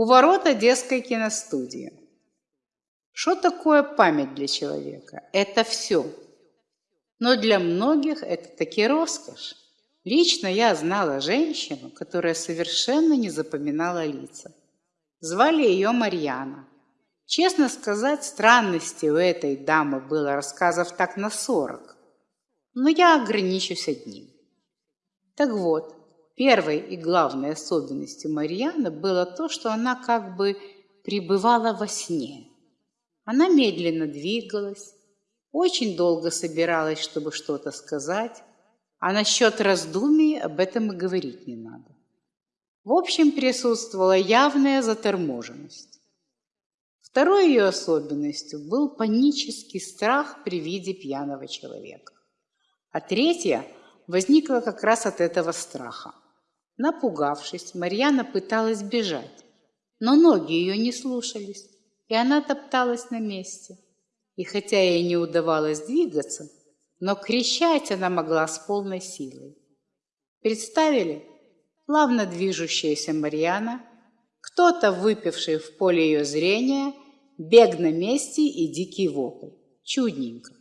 У ворот Одесской киностудии. Что такое память для человека? Это все. Но для многих это таки роскошь. Лично я знала женщину, которая совершенно не запоминала лица. Звали ее Марьяна. Честно сказать, странности у этой дамы было рассказов так на сорок. Но я ограничусь одним. Так вот, первой и главной особенностью Марьяны было то, что она как бы пребывала во сне. Она медленно двигалась, очень долго собиралась, чтобы что-то сказать, а насчет раздумий об этом и говорить не надо. В общем, присутствовала явная заторможенность. Второй ее особенностью был панический страх при виде пьяного человека. А третья возникла как раз от этого страха. Напугавшись, Марьяна пыталась бежать, но ноги ее не слушались, и она топталась на месте. И хотя ей не удавалось двигаться, но кричать она могла с полной силой. Представили? плавно движущаяся Марьяна, кто-то, выпивший в поле ее зрения, бег на месте и дикий вопль. Чудненько.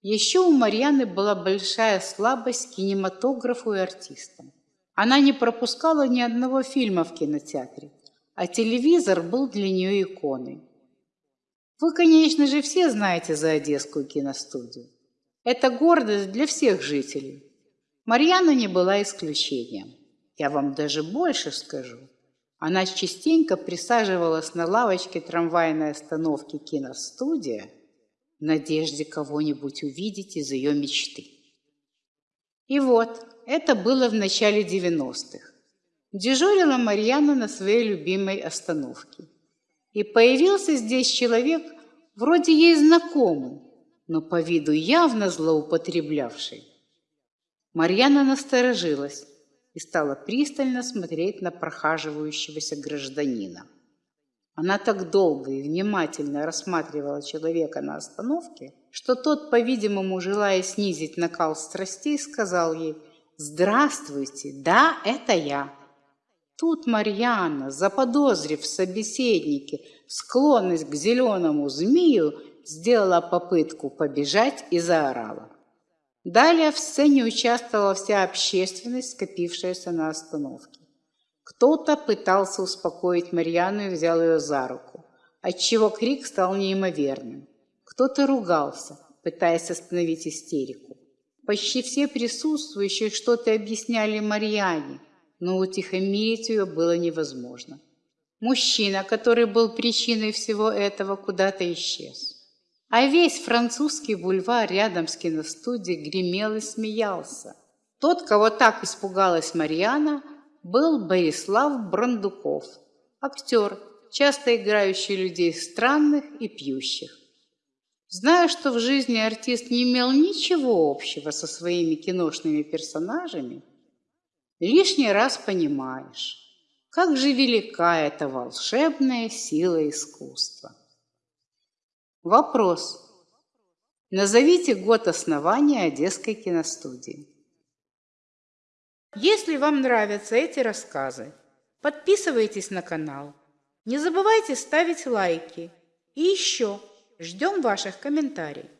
Еще у Марьяны была большая слабость к кинематографу и артистам. Она не пропускала ни одного фильма в кинотеатре, а телевизор был для нее иконой. Вы, конечно же, все знаете за Одесскую киностудию. Это гордость для всех жителей. Марьяна не была исключением. Я вам даже больше скажу. Она частенько присаживалась на лавочке трамвайной остановки киностудия в надежде кого-нибудь увидеть из ее мечты. И вот, это было в начале 90-х. Дежурила Марьяна на своей любимой остановке. И появился здесь человек, вроде ей знакомый, но по виду явно злоупотреблявший. Марьяна насторожилась и стала пристально смотреть на прохаживающегося гражданина. Она так долго и внимательно рассматривала человека на остановке, что тот, по-видимому, желая снизить накал страстей, сказал ей «Здравствуйте, да, это я». Тут Марьяна, заподозрив в собеседнике склонность к зеленому змею, сделала попытку побежать и заорала. Далее в сцене участвовала вся общественность, скопившаяся на остановке. Кто-то пытался успокоить Марьяну и взял ее за руку, отчего крик стал неимоверным. Кто-то ругался, пытаясь остановить истерику. Почти все присутствующие что-то объясняли Марьяне, но утихомирить ее было невозможно. Мужчина, который был причиной всего этого, куда-то исчез. А весь французский бульвар рядом с киностудией гремел и смеялся. Тот, кого так испугалась Марьяна, был Борислав Брандуков, актер, часто играющий людей странных и пьющих. Зная, что в жизни артист не имел ничего общего со своими киношными персонажами, лишний раз понимаешь, как же велика эта волшебная сила искусства. Вопрос. Назовите год основания Одесской киностудии. Если вам нравятся эти рассказы, подписывайтесь на канал. Не забывайте ставить лайки. И еще ждем ваших комментариев.